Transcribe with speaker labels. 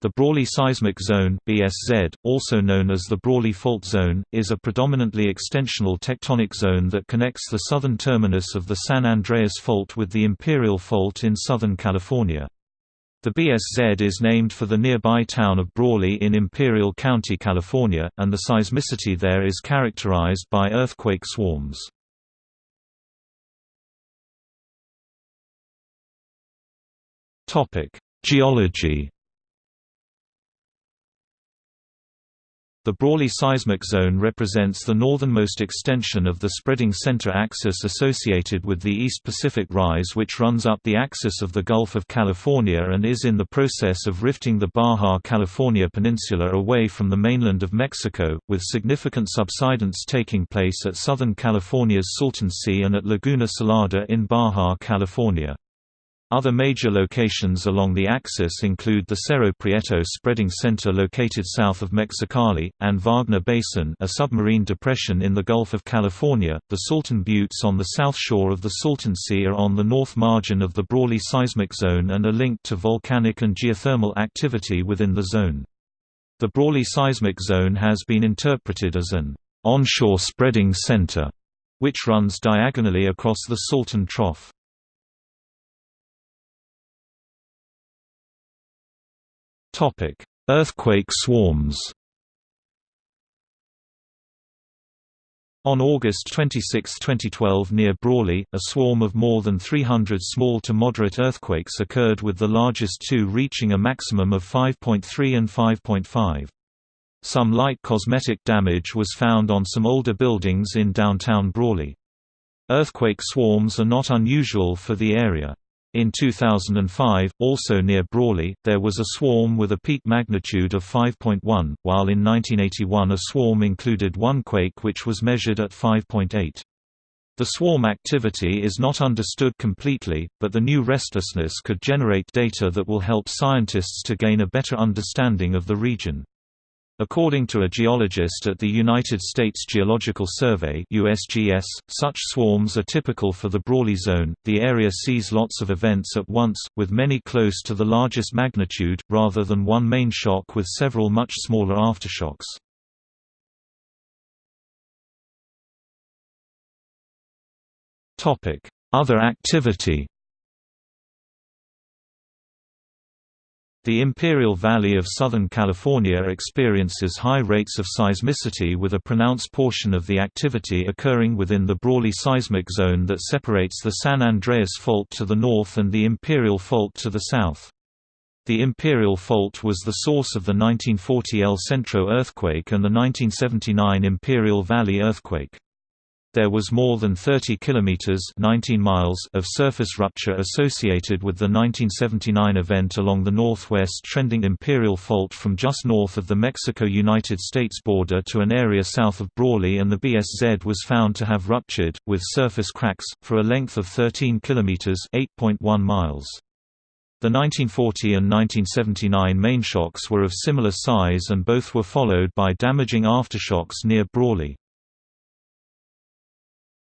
Speaker 1: The Brawley Seismic Zone BSZ, also known as the Brawley Fault Zone, is a predominantly extensional tectonic zone that connects the southern terminus of the San Andreas Fault with the Imperial Fault in Southern California. The BSZ is named for the nearby town of Brawley in Imperial County, California, and the seismicity there is characterized by earthquake swarms. Geology The Brawley seismic zone represents the northernmost extension of the spreading center axis associated with the East Pacific Rise which runs up the axis of the Gulf of California and is in the process of rifting the Baja California Peninsula away from the mainland of Mexico, with significant subsidence taking place at southern California's Salton Sea and at Laguna Salada in Baja California. Other major locations along the axis include the Cerro Prieto spreading center located south of Mexicali, and Wagner Basin a submarine depression in the Gulf of California. The Salton Buttes on the south shore of the Salton Sea are on the north margin of the Brawley seismic zone and are linked to volcanic and geothermal activity within the zone. The Brawley seismic zone has been interpreted as an onshore spreading center, which runs diagonally across the Salton Trough. Topic: Earthquake swarms. On August 26, 2012 near Brawley, a swarm of more than 300 small to moderate earthquakes occurred with the largest two reaching a maximum of 5.3 and 5.5. Some light cosmetic damage was found on some older buildings in downtown Brawley. Earthquake swarms are not unusual for the area. In 2005, also near Brawley, there was a swarm with a peak magnitude of 5.1, while in 1981 a swarm included one quake which was measured at 5.8. The swarm activity is not understood completely, but the new restlessness could generate data that will help scientists to gain a better understanding of the region. According to a geologist at the United States Geological Survey (USGS), such swarms are typical for the Brawley zone. The area sees lots of events at once, with many close to the largest magnitude, rather than one main shock with several much smaller aftershocks. Other activity. The Imperial Valley of Southern California experiences high rates of seismicity with a pronounced portion of the activity occurring within the Brawley seismic zone that separates the San Andreas Fault to the north and the Imperial Fault to the south. The Imperial Fault was the source of the 1940 El Centro earthquake and the 1979 Imperial Valley earthquake. There was more than 30 kilometers (19 miles) of surface rupture associated with the 1979 event along the northwest trending Imperial Fault from just north of the Mexico-United States border to an area south of Brawley and the BSZ was found to have ruptured with surface cracks for a length of 13 kilometers (8.1 miles). The 1940 and 1979 main shocks were of similar size and both were followed by damaging aftershocks near Brawley.